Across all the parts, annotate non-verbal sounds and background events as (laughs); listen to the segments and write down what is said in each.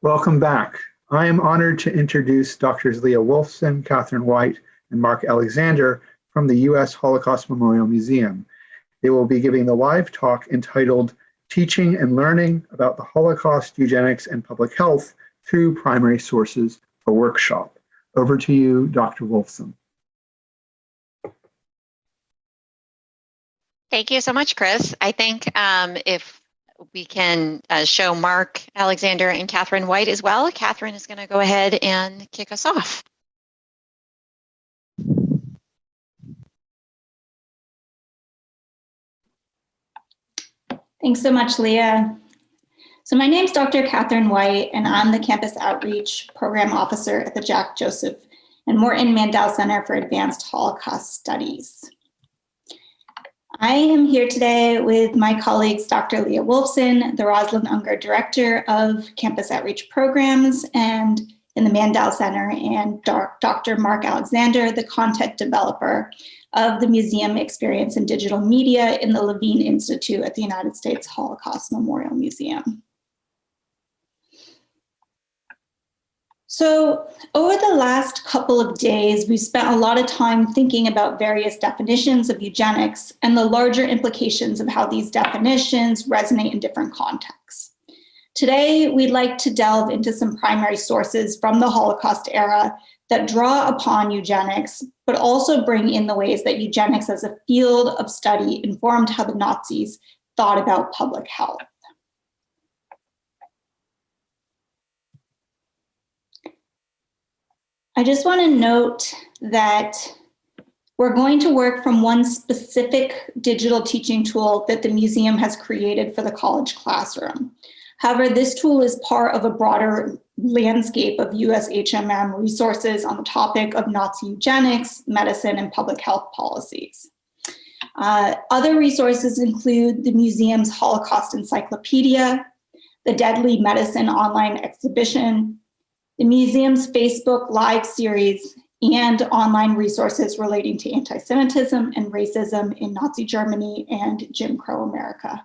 Welcome back. I am honored to introduce Drs. Leah Wolfson, Catherine White, and Mark Alexander from the U.S. Holocaust Memorial Museum. They will be giving the live talk entitled Teaching and Learning about the Holocaust, Eugenics, and Public Health Through Primary Sources, a workshop. Over to you, Dr. Wolfson. Thank you so much, Chris. I think um, if we can uh, show Mark Alexander and Catherine White as well, Catherine is going to go ahead and kick us off. Thanks so much, Leah. So my name is Dr. Catherine White, and I'm the Campus Outreach Program Officer at the Jack Joseph and Morton Mandel Center for Advanced Holocaust Studies. I am here today with my colleagues, Dr. Leah Wolfson, the Rosalind Unger Director of Campus Outreach Programs and in the Mandel Center, and Dr. Mark Alexander, the content developer of the Museum Experience in Digital Media in the Levine Institute at the United States Holocaust Memorial Museum. So over the last couple of days, we've spent a lot of time thinking about various definitions of eugenics and the larger implications of how these definitions resonate in different contexts. Today, we'd like to delve into some primary sources from the Holocaust era that draw upon eugenics, but also bring in the ways that eugenics as a field of study informed how the Nazis thought about public health. I just want to note that we're going to work from one specific digital teaching tool that the museum has created for the college classroom. However, this tool is part of a broader landscape of USHMM resources on the topic of Nazi eugenics, medicine, and public health policies. Uh, other resources include the museum's Holocaust Encyclopedia, the Deadly Medicine online exhibition, the museum's Facebook Live series, and online resources relating to anti-Semitism and racism in Nazi Germany and Jim Crow America.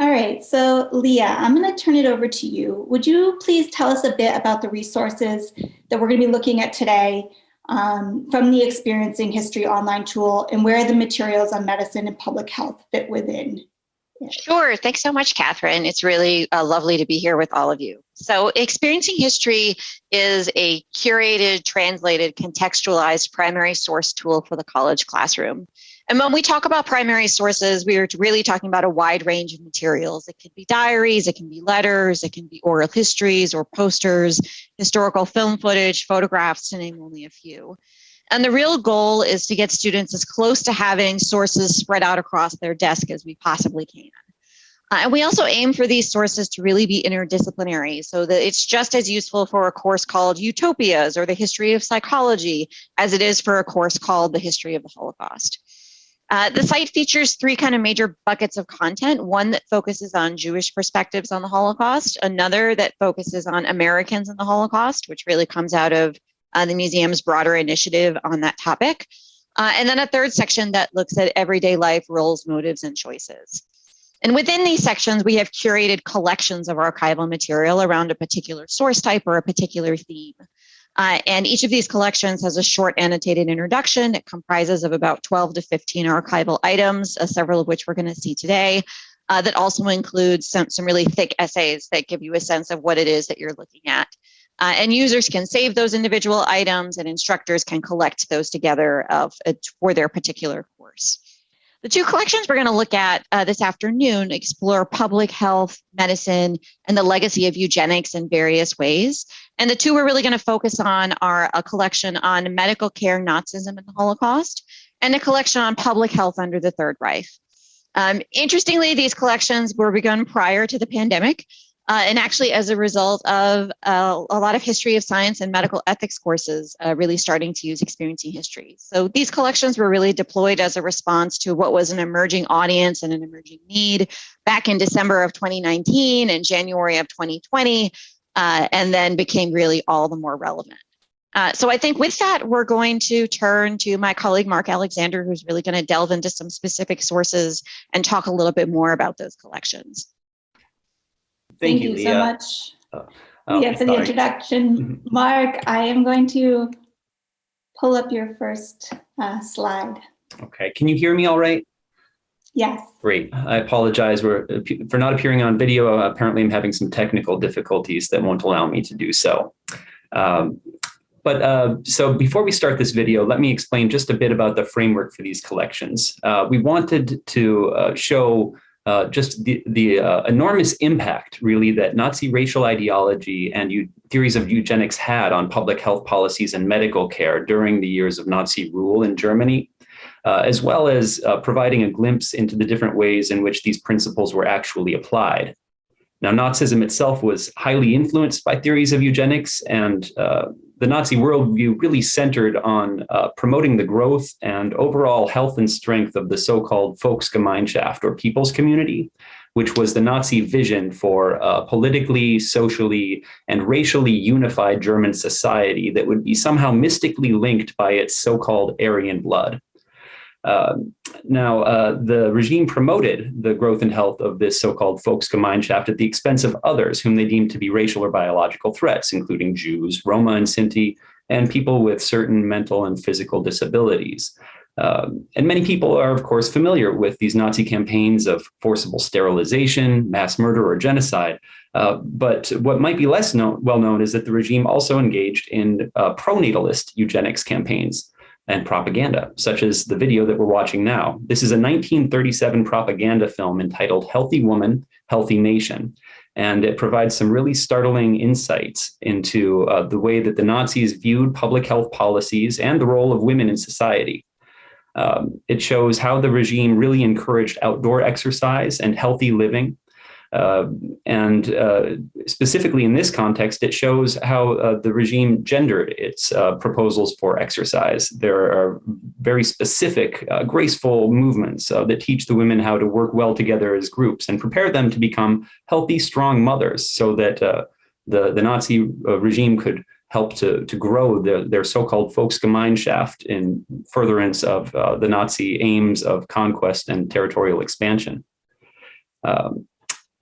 All right, so Leah, I'm going to turn it over to you. Would you please tell us a bit about the resources that we're going to be looking at today um, from the Experiencing History online tool and where the materials on medicine and public health fit within Sure. Thanks so much, Catherine. It's really uh, lovely to be here with all of you. So Experiencing History is a curated, translated, contextualized primary source tool for the college classroom. And when we talk about primary sources, we are really talking about a wide range of materials. It can be diaries, it can be letters, it can be oral histories or posters, historical film footage, photographs, to name only a few. And the real goal is to get students as close to having sources spread out across their desk as we possibly can. Uh, and we also aim for these sources to really be interdisciplinary so that it's just as useful for a course called Utopias or the History of Psychology as it is for a course called the History of the Holocaust. Uh, the site features three kind of major buckets of content, one that focuses on Jewish perspectives on the Holocaust, another that focuses on Americans in the Holocaust, which really comes out of uh, the museum's broader initiative on that topic. Uh, and then a third section that looks at everyday life, roles, motives, and choices. And within these sections, we have curated collections of archival material around a particular source type or a particular theme. Uh, and each of these collections has a short annotated introduction. It comprises of about 12 to 15 archival items, uh, several of which we're going to see today, uh, that also includes some, some really thick essays that give you a sense of what it is that you're looking at. Uh, and users can save those individual items and instructors can collect those together of, uh, for their particular course. The two collections we're going to look at uh, this afternoon explore public health, medicine, and the legacy of eugenics in various ways. And the two we're really going to focus on are a collection on medical care, Nazism, and the Holocaust, and a collection on public health under the Third Reich. Um, interestingly, these collections were begun prior to the pandemic, uh, and actually, as a result of uh, a lot of history of science and medical ethics courses uh, really starting to use experiencing history. So these collections were really deployed as a response to what was an emerging audience and an emerging need back in December of 2019 and January of 2020, uh, and then became really all the more relevant. Uh, so I think with that, we're going to turn to my colleague, Mark Alexander, who's really going to delve into some specific sources and talk a little bit more about those collections. Thank, you, so much. Oh, yeah, for the introduction. (laughs) Mhm. Mark, I am going to pull up your first uh, slide. Okay, can you hear me all right? Yes. Great. I apologize for, for not appearing on video. Apparently, I'm having some technical difficulties that won't allow me to do so. Um, but uh, so before we start this video, let me explain just a bit about the framework for these collections. Uh, we wanted to uh, show uh, just the, the uh, enormous impact, really, that Nazi racial ideology and theories of eugenics had on public health policies and medical care during the years of Nazi rule in Germany uh, as well as uh, providing a glimpse into the different ways in which these principles were actually applied. Now, Nazism itself was highly influenced by theories of eugenics, and uh, the Nazi worldview really centered on uh, promoting the growth and overall health and strength of the so-called Volksgemeinschaft, or people's community, which was the Nazi vision for a politically, socially, and racially unified German society that would be somehow mystically linked by its so-called Aryan blood. Uh, now, uh, the regime promoted the growth and health of this so-called Volksgemeinschaft at the expense of others whom they deemed to be racial or biological threats, including Jews, Roma and Sinti, and people with certain mental and physical disabilities. Um, and many people are, of course, familiar with these Nazi campaigns of forcible sterilization, mass murder, or genocide. Uh, but what might be less known, well known is that the regime also engaged in uh, pronatalist eugenics campaigns and propaganda, such as the video that we're watching now. This is a 1937 propaganda film entitled Healthy Woman, Healthy Nation. And it provides some really startling insights into uh, the way that the Nazis viewed public health policies and the role of women in society. Um, it shows how the regime really encouraged outdoor exercise and healthy living, uh, and uh, specifically in this context, it shows how uh, the regime gendered its uh, proposals for exercise. There are very specific, uh, graceful movements uh, that teach the women how to work well together as groups and prepare them to become healthy, strong mothers so that the, the Nazi regime could help to, to grow the, their so-called Volksgemeinschaft in furtherance of the Nazi aims of conquest and territorial expansion. Um,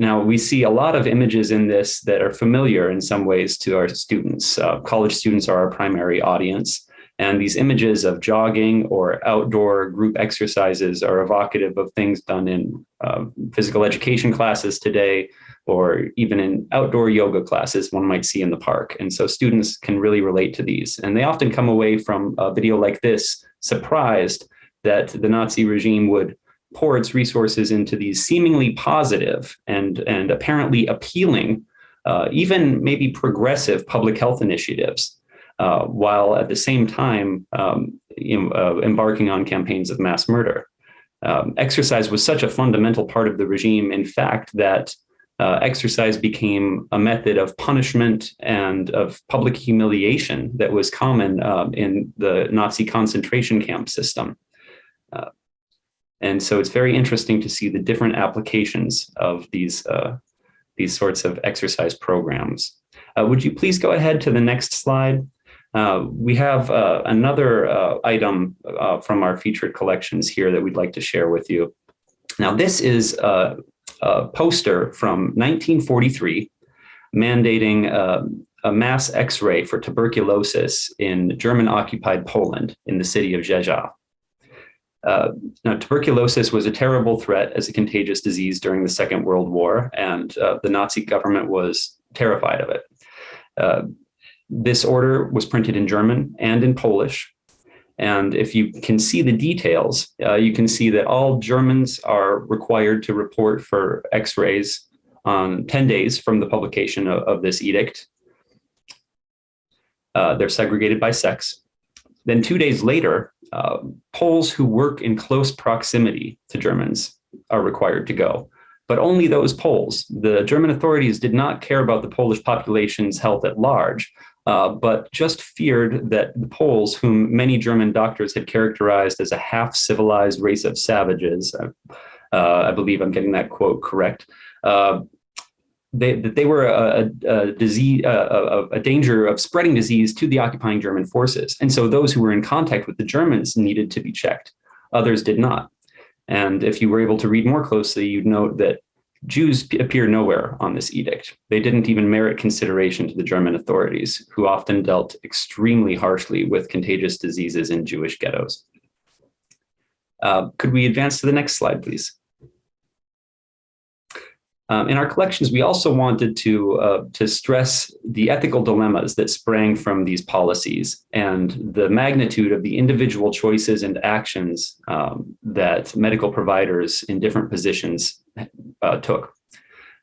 now, we see a lot of images in this that are familiar in some ways to our students. Uh, college students are our primary audience. And these images of jogging or outdoor group exercises are evocative of things done in uh, physical education classes today, or even in outdoor yoga classes one might see in the park. And so students can really relate to these. And they often come away from a video like this surprised that the Nazi regime would pour its resources into these seemingly positive and, and apparently appealing, uh, even maybe progressive public health initiatives, uh, while at the same time um, you know, uh, embarking on campaigns of mass murder. Um, exercise was such a fundamental part of the regime, in fact, that uh, exercise became a method of punishment and of public humiliation that was common um, in the Nazi concentration camp system. Uh, and so it's very interesting to see the different applications of these, uh, these sorts of exercise programs. Uh, would you please go ahead to the next slide? Uh, we have uh, another uh, item uh, from our featured collections here that we'd like to share with you. Now, this is a, a poster from 1943 mandating a mass x-ray for tuberculosis in German-occupied Poland in the city of Rzeszów. Uh, now, tuberculosis was a terrible threat as a contagious disease during the Second World War, and uh, the Nazi government was terrified of it. Uh, this order was printed in German and in Polish. And if you can see the details, uh, you can see that all Germans are required to report for x-rays on 10 days from the publication of, of this edict. Uh, they're segregated by sex. Then two days later, uh, Poles who work in close proximity to Germans are required to go, but only those Poles. The German authorities did not care about the Polish population's health at large, uh, but just feared that the Poles, whom many German doctors had characterized as a half-civilized race of savages, uh, I believe I'm getting that quote correct, uh, they, that they were a, a, disease, a, a, danger of spreading disease to the occupying German forces. And so those who were in contact with the Germans needed to be checked. Others did not. And if you were able to read more closely, you'd note that Jews appear nowhere on this edict. They didn't even merit consideration to the German authorities, who often dealt extremely harshly with contagious diseases in Jewish ghettos. Uh, could we advance to the next slide, please? Um, in our collections, we also wanted to, uh, to stress the ethical dilemmas that sprang from these policies and the magnitude of the individual choices and actions um, that medical providers in different positions uh, took.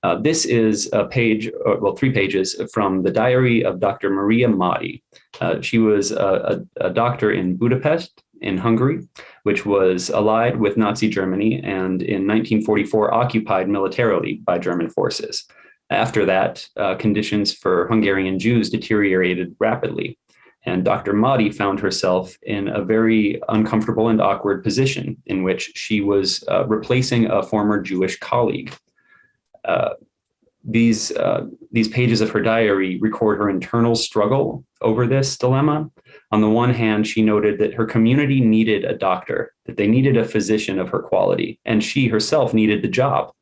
Uh, this is a page, uh, well, three pages from the diary of Dr. Maria Madi. Uh, she was a, a, a doctor in Budapest in Hungary, which was allied with Nazi Germany and in 1944 occupied militarily by German forces. After that, uh, conditions for Hungarian Jews deteriorated rapidly. And Dr. Madi found herself in a very uncomfortable and awkward position in which she was uh, replacing a former Jewish colleague. Uh, these, uh, these pages of her diary record her internal struggle over this dilemma on the one hand, she noted that her community needed a doctor, that they needed a physician of her quality, and she herself needed the job.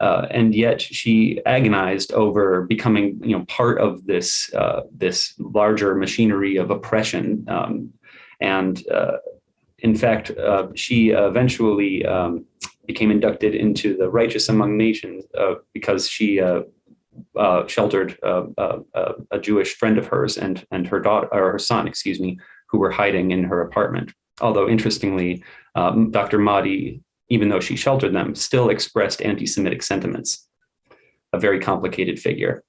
Uh, and yet she agonized over becoming you know, part of this, uh, this larger machinery of oppression. Um, and uh, in fact, uh, she eventually um, became inducted into the Righteous Among Nations uh, because she uh, sheltered uh, uh, uh, a Jewish friend of hers and and her daughter or her son, excuse me, who were hiding in her apartment. Although interestingly, um, Dr. Madi, even though she sheltered them, still expressed anti-Semitic sentiments. A very complicated figure.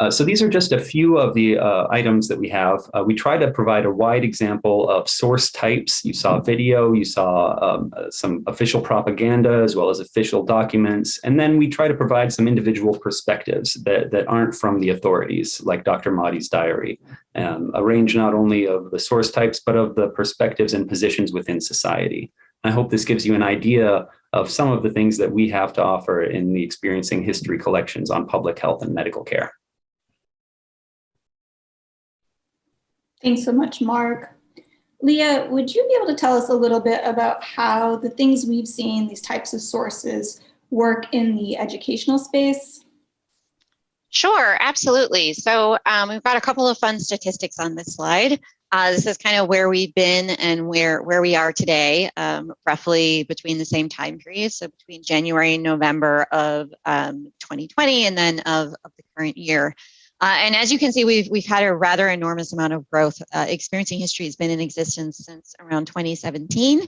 Uh, so these are just a few of the uh, items that we have. Uh, we try to provide a wide example of source types. You saw video, you saw um, uh, some official propaganda as well as official documents. And then we try to provide some individual perspectives that, that aren't from the authorities, like Dr. Madi's diary. Um, a range not only of the source types, but of the perspectives and positions within society. I hope this gives you an idea of some of the things that we have to offer in the Experiencing History collections on public health and medical care. Thanks so much, Mark. Leah, would you be able to tell us a little bit about how the things we've seen, these types of sources, work in the educational space? Sure, absolutely. So um, we've got a couple of fun statistics on this slide. Uh, this is kind of where we've been and where, where we are today, um, roughly between the same time period. So between January and November of um, 2020 and then of, of the current year. Uh, and as you can see, we've, we've had a rather enormous amount of growth. Uh, Experiencing History has been in existence since around 2017.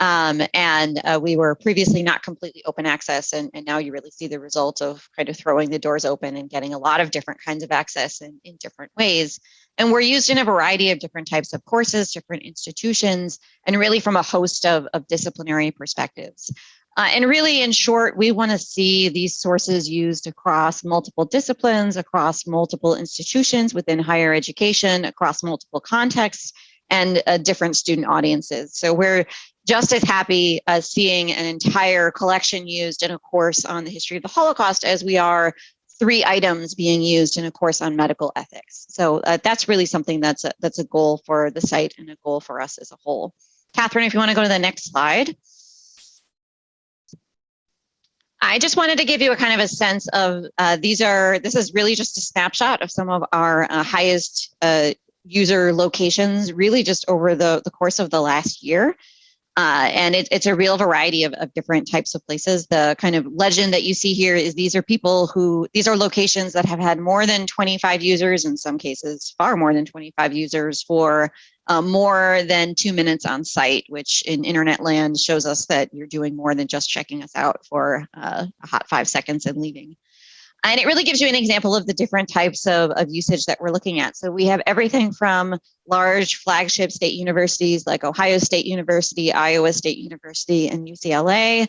Um, and uh, we were previously not completely open access and, and now you really see the result of kind of throwing the doors open and getting a lot of different kinds of access in, in different ways. And we're used in a variety of different types of courses, different institutions, and really from a host of, of disciplinary perspectives. Uh, and really, in short, we want to see these sources used across multiple disciplines, across multiple institutions within higher education, across multiple contexts, and uh, different student audiences. So we're just as happy as seeing an entire collection used in a course on the history of the Holocaust as we are three items being used in a course on medical ethics. So uh, that's really something that's a, that's a goal for the site and a goal for us as a whole. Catherine, if you want to go to the next slide. I just wanted to give you a kind of a sense of uh, these are, this is really just a snapshot of some of our uh, highest uh, user locations really just over the, the course of the last year. Uh, and it, it's a real variety of, of different types of places. The kind of legend that you see here is these are people who, these are locations that have had more than 25 users, in some cases far more than 25 users for uh, more than two minutes on site, which in internet land shows us that you're doing more than just checking us out for uh, a hot five seconds and leaving. And it really gives you an example of the different types of, of usage that we're looking at. So we have everything from large flagship state universities like Ohio State University, Iowa State University, and UCLA,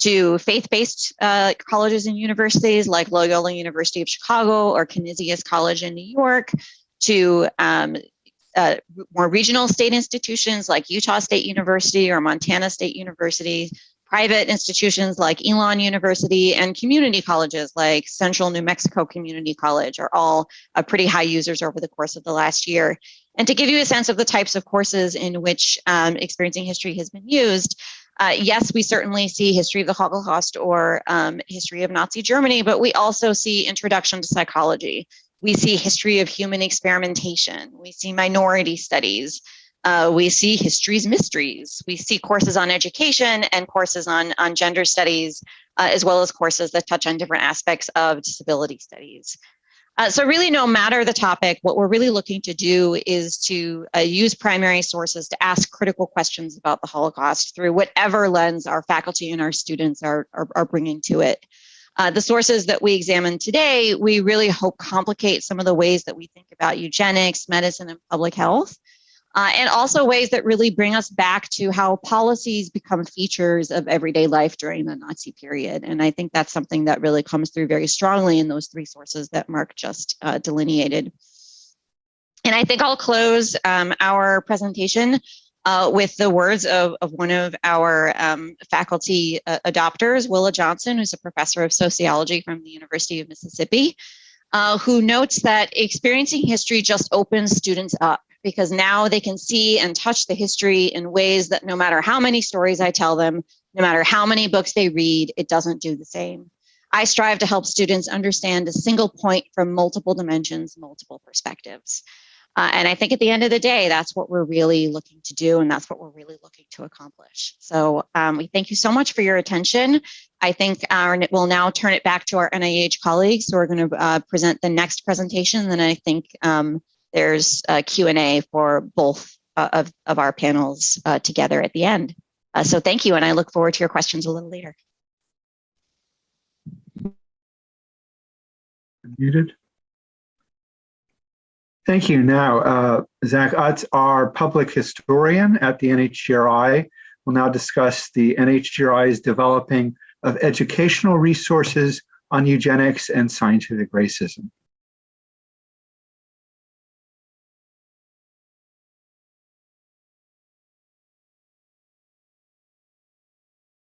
to faith-based uh, colleges and universities like Loyola University of Chicago or Canisius College in New York, to um, uh, more regional state institutions like Utah State University or Montana State University, Private institutions like Elon University and community colleges like Central New Mexico Community College are all uh, pretty high users over the course of the last year. And to give you a sense of the types of courses in which um, experiencing history has been used, uh, yes, we certainly see history of the Holocaust or um, history of Nazi Germany, but we also see introduction to psychology. We see history of human experimentation. We see minority studies. Uh, we see history's mysteries. We see courses on education and courses on, on gender studies, uh, as well as courses that touch on different aspects of disability studies. Uh, so really, no matter the topic, what we're really looking to do is to uh, use primary sources to ask critical questions about the Holocaust through whatever lens our faculty and our students are, are, are bringing to it. Uh, the sources that we examine today, we really hope complicate some of the ways that we think about eugenics, medicine, and public health. Uh, and also ways that really bring us back to how policies become features of everyday life during the Nazi period. And I think that's something that really comes through very strongly in those three sources that Mark just uh, delineated. And I think I'll close um, our presentation uh, with the words of, of one of our um, faculty uh, adopters, Willa Johnson, who's a professor of sociology from the University of Mississippi, uh, who notes that experiencing history just opens students up because now they can see and touch the history in ways that no matter how many stories I tell them, no matter how many books they read, it doesn't do the same. I strive to help students understand a single point from multiple dimensions, multiple perspectives. Uh, and I think at the end of the day, that's what we're really looking to do, and that's what we're really looking to accomplish. So um, we thank you so much for your attention. I think our, we'll now turn it back to our NIH colleagues who are going to uh, present the next presentation. Then I think um, there's a Q&A for both uh, of, of our panels uh, together at the end. Uh, so thank you, and I look forward to your questions a little later. Muted. Thank you. Now, uh, Zach Utz, our public historian at the NHGRI, will now discuss the NHGRI's developing of educational resources on eugenics and scientific racism.